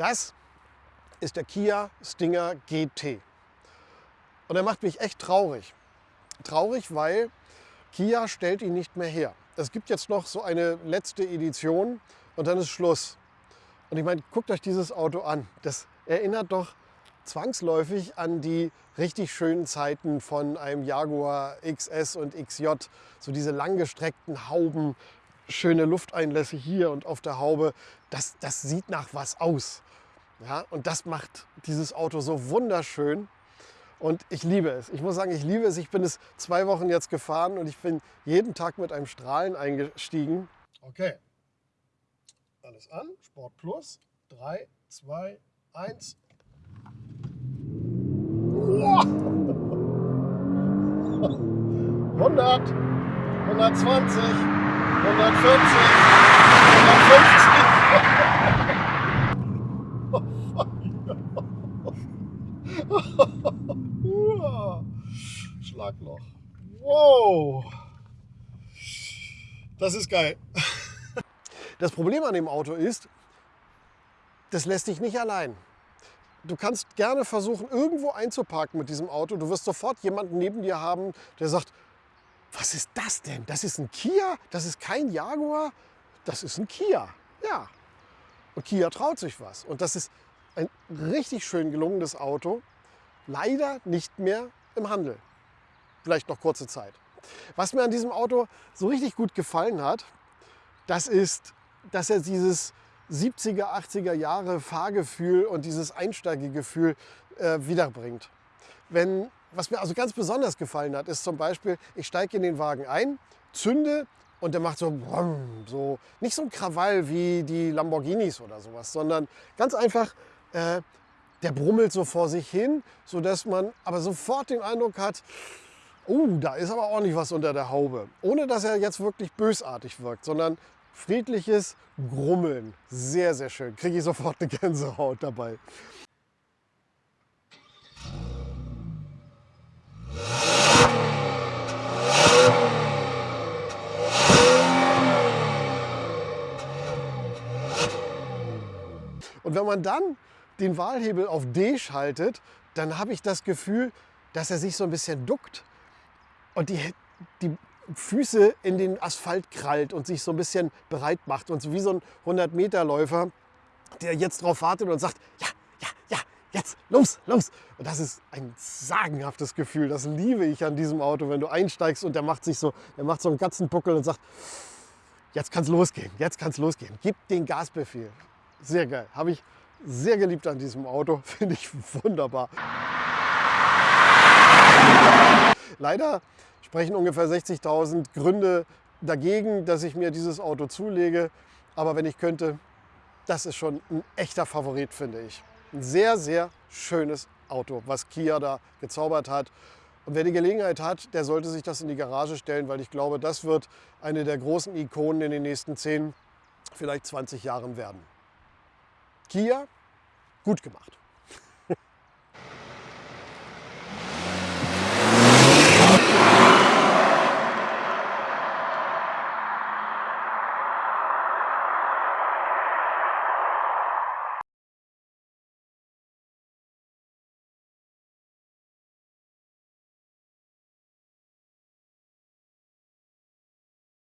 Das ist der Kia Stinger GT. Und er macht mich echt traurig. Traurig, weil Kia stellt ihn nicht mehr her. Es gibt jetzt noch so eine letzte Edition und dann ist Schluss. Und ich meine, guckt euch dieses Auto an. Das erinnert doch zwangsläufig an die richtig schönen Zeiten von einem Jaguar XS und XJ. So diese langgestreckten Hauben, schöne Lufteinlässe hier und auf der Haube. Das, das sieht nach was aus. Ja, und das macht dieses Auto so wunderschön. Und ich liebe es. Ich muss sagen, ich liebe es. Ich bin es zwei Wochen jetzt gefahren und ich bin jeden Tag mit einem Strahlen eingestiegen. Okay. Alles an. Sport Plus. 3, 2, 1. 100, 120, 140, 150. Schlagloch. Wow. Das ist geil. Das Problem an dem Auto ist, das lässt dich nicht allein. Du kannst gerne versuchen, irgendwo einzuparken mit diesem Auto. Du wirst sofort jemanden neben dir haben, der sagt, was ist das denn? Das ist ein Kia? Das ist kein Jaguar? Das ist ein Kia. Ja. Und Kia traut sich was. Und das ist ein richtig schön gelungenes Auto. Leider nicht mehr im Handel. Vielleicht noch kurze Zeit. Was mir an diesem Auto so richtig gut gefallen hat, das ist, dass er dieses 70er, 80er Jahre Fahrgefühl und dieses Einsteigegefühl äh, wiederbringt. Wenn, was mir also ganz besonders gefallen hat, ist zum Beispiel, ich steige in den Wagen ein, zünde und der macht so, so nicht so ein Krawall wie die Lamborghinis oder sowas, sondern ganz einfach, äh, der brummelt so vor sich hin, sodass man aber sofort den Eindruck hat, oh, da ist aber ordentlich was unter der Haube. Ohne dass er jetzt wirklich bösartig wirkt, sondern friedliches Grummeln. Sehr, sehr schön. Kriege ich sofort eine Gänsehaut dabei. Und wenn man dann den Wahlhebel auf D schaltet, dann habe ich das Gefühl, dass er sich so ein bisschen duckt und die, die Füße in den Asphalt krallt und sich so ein bisschen bereit macht. Und so wie so ein 100-Meter-Läufer, der jetzt darauf wartet und sagt, ja, ja, ja, jetzt, los, los. Und das ist ein sagenhaftes Gefühl. Das liebe ich an diesem Auto, wenn du einsteigst und der macht sich so, der macht so einen ganzen Buckel und sagt, jetzt kann es losgehen, jetzt kann es losgehen. Gib den Gasbefehl. Sehr geil. Habe ich sehr geliebt an diesem Auto. Finde ich wunderbar. Leider sprechen ungefähr 60.000 Gründe dagegen, dass ich mir dieses Auto zulege. Aber wenn ich könnte, das ist schon ein echter Favorit, finde ich. Ein sehr, sehr schönes Auto, was Kia da gezaubert hat. Und wer die Gelegenheit hat, der sollte sich das in die Garage stellen, weil ich glaube, das wird eine der großen Ikonen in den nächsten 10, vielleicht 20 Jahren werden. Kia, gut gemacht.